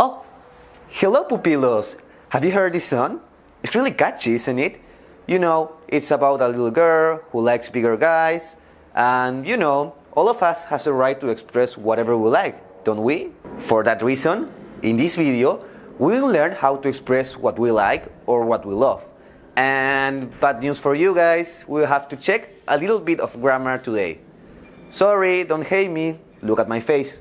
Oh, hello pupilos! Have you heard this song? It's really catchy, isn't it? You know, it's about a little girl who likes bigger guys, and you know, all of us has the right to express whatever we like, don't we? For that reason, in this video, we will learn how to express what we like or what we love. And bad news for you guys, we'll have to check a little bit of grammar today. Sorry, don't hate me, look at my face.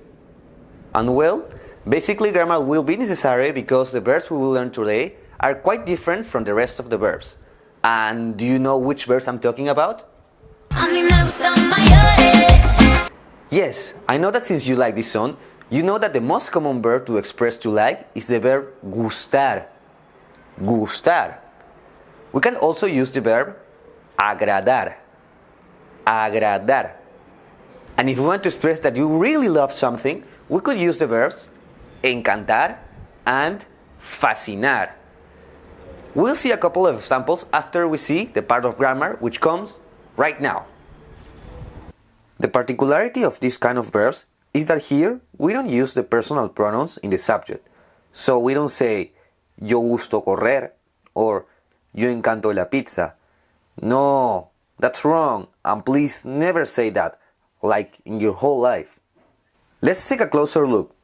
And well, basically grammar will be necessary because the verbs we will learn today are quite different from the rest of the verbs. And do you know which verbs I'm talking about? A mí me gustan mayores, Yes, I know that since you like this song, you know that the most common verb to express to like is the verb gustar. Gustar. We can also use the verb agradar. Agradar. And if we want to express that you really love something, we could use the verbs encantar and fascinar. We'll see a couple of examples after we see the part of grammar which comes right now. The particularity of this kind of verbs is that here we don't use the personal pronouns in the subject. So we don't say yo gusto correr or yo encanto la pizza. No, that's wrong and please never say that like in your whole life. Let's take a closer look.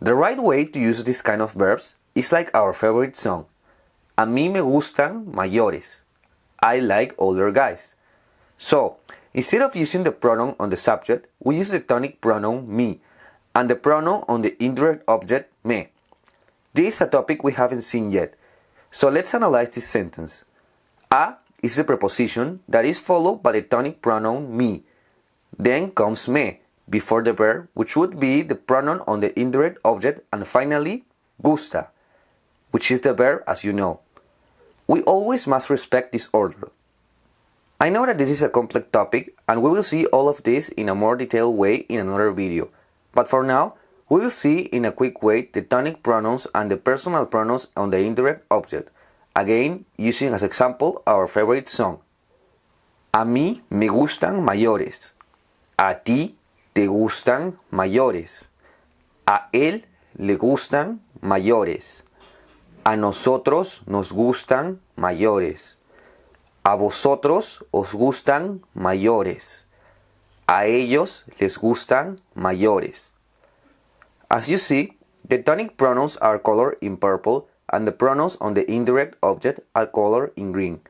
The right way to use this kind of verbs is like our favorite song. A mí me gustan mayores. I like older guys. So, instead of using the pronoun on the subject, we use the tonic pronoun me and the pronoun on the indirect object me. This is a topic we haven't seen yet. So let's analyze this sentence. A is the preposition that is followed by the tonic pronoun me. Then comes me before the verb, which would be the pronoun on the indirect object, and finally gusta, which is the verb as you know. We always must respect this order. I know that this is a complex topic and we will see all of this in a more detailed way in another video, but for now, we will see in a quick way the tonic pronouns and the personal pronouns on the indirect object, again using as example our favorite song. A mí me gustan mayores. A ti te gustan mayores. A él le gustan mayores. A nosotros nos gustan mayores. A vosotros os gustan mayores. A ellos les gustan mayores. As you see, the tonic pronouns are colored in purple and the pronouns on the indirect object are colored in green.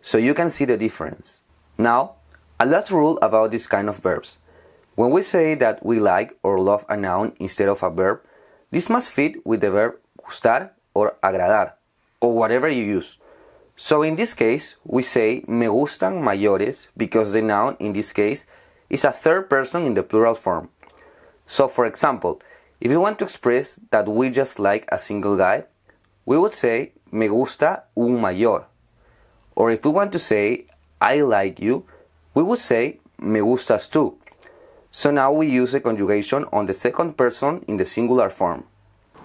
So you can see the difference. Now, a last rule about this kind of verbs. When we say that we like or love a noun instead of a verb, this must fit with the verb gustar or agradar, or whatever you use. So in this case, we say me gustan mayores because the noun in this case is a third person in the plural form. So for example, if you want to express that we just like a single guy, we would say me gusta un mayor. Or if we want to say I like you, we would say me gustas tú. So now we use the conjugation on the second person in the singular form.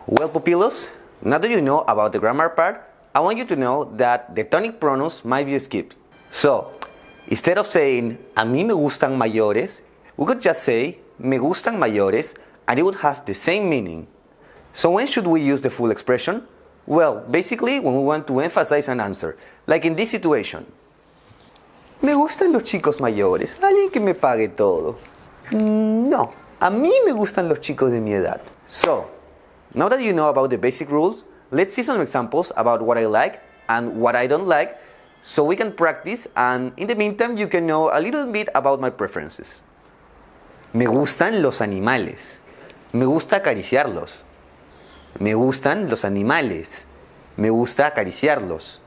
Well, pupilos, now that you know about the grammar part, I want you to know that the tonic pronouns might be skipped. So, instead of saying a mí me gustan mayores, we could just say me gustan mayores and it would have the same meaning. So when should we use the full expression? Well, basically when we want to emphasize an answer, like in this situation. Me gustan los chicos mayores, alguien que me pague todo. Mm, No, a mí me gustan los chicos de mi edad. So, now that you know about the basic rules, let's see some examples about what I like and what I don't like so we can practice and in the meantime you can know a little bit about my preferences. Me gustan los animales. Me gusta acariciarlos. Me gustan los animales. Me gusta acariciarlos.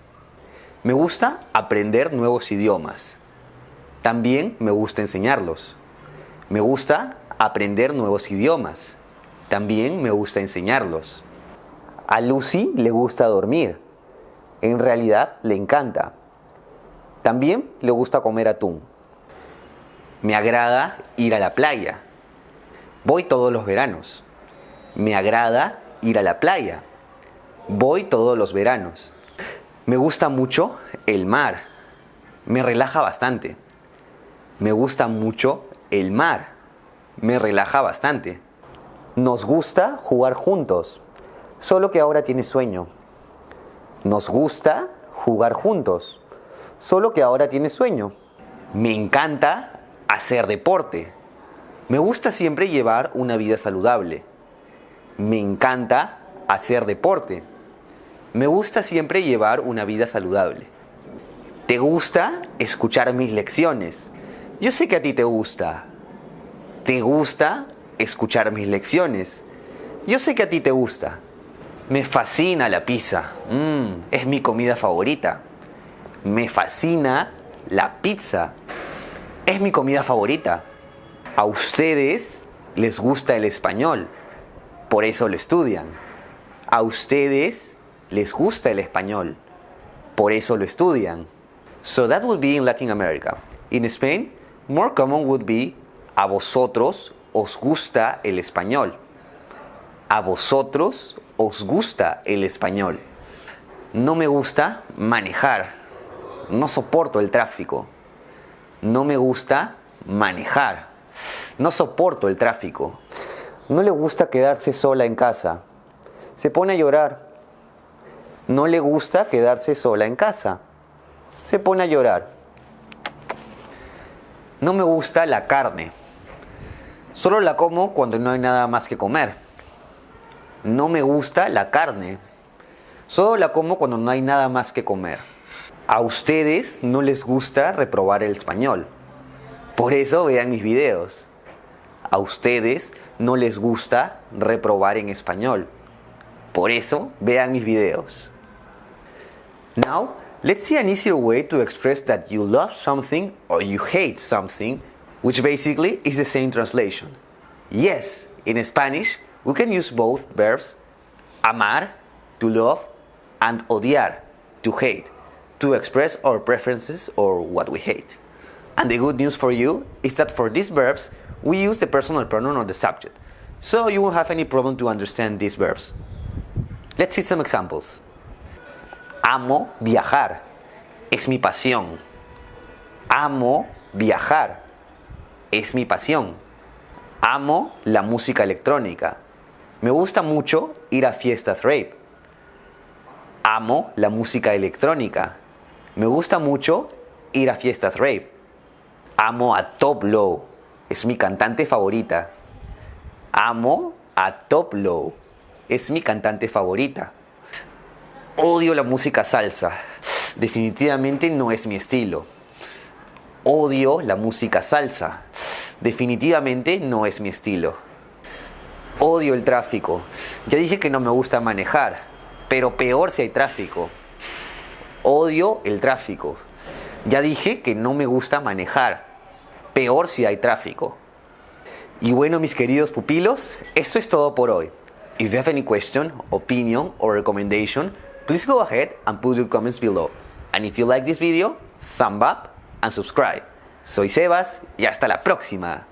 Me gusta aprender nuevos idiomas. También me gusta enseñarlos. Me gusta aprender nuevos idiomas. También me gusta enseñarlos. A Lucy le gusta dormir. En realidad le encanta. También le gusta comer atún. Me agrada ir a la playa. Voy todos los veranos. Me agrada ir a la playa. Voy todos los veranos. Me gusta mucho el mar. Me relaja bastante. Me gusta mucho el mar. Me relaja bastante. Nos gusta jugar juntos. Solo que ahora tiene sueño. Nos gusta jugar juntos. Solo que ahora tiene sueño. Me encanta hacer deporte. Me gusta siempre llevar una vida saludable. Me encanta hacer deporte. Me gusta siempre llevar una vida saludable. ¿Te gusta escuchar mis lecciones? Yo sé que a ti te gusta. ¿Te gusta escuchar mis lecciones? Yo sé que a ti te gusta. Me fascina la pizza. Mm, es mi comida favorita. Me fascina la pizza. Es mi comida favorita. A ustedes les gusta el español. Por eso lo estudian. A ustedes les gusta el español. Por eso lo estudian. So that would be in Latin America. In Spain, more common would be a vosotros os gusta el español. A vosotros os gusta el español. No me gusta manejar. No soporto el tráfico. No me gusta manejar. No soporto el tráfico. No le gusta quedarse sola en casa. Se pone a llorar. No le gusta quedarse sola en casa. Se pone a llorar. No me gusta la carne. Solo la como cuando no hay nada más que comer. No me gusta la carne. Solo la como cuando no hay nada más que comer. A ustedes no les gusta reprobar el español. Por eso vean mis videos. A ustedes no les gusta reprobar en español. Por eso vean mis videos. Now, let's see an easier way to express that you love something or you hate something, which basically is the same translation. Yes, in Spanish, we can use both verbs amar, to love, and odiar, to hate, to express our preferences or what we hate. And the good news for you is that for these verbs, we use the personal pronoun or the subject, so you won't have any problem to understand these verbs. Let's see some examples. Amo viajar. Es mi pasión. Amo viajar. Es mi pasión. Amo la música electrónica. Me gusta mucho ir a fiestas rape. Amo la música electrónica. Me gusta mucho ir a fiestas rape. Amo a Top Low. Es mi cantante favorita. Amo a Top Low. Es mi cantante favorita. Odio la música salsa. Definitivamente no es mi estilo. Odio la música salsa. Definitivamente no es mi estilo. Odio el tráfico. Ya dije que no me gusta manejar, pero peor si hay tráfico. Odio el tráfico. Ya dije que no me gusta manejar, peor si hay tráfico. Y bueno, mis queridos pupilos, esto es todo por hoy. If you have any question, opinion or recommendation, please go ahead and put your comments below. And if you like this video, thumb up and subscribe. Soy Sebas y hasta la próxima.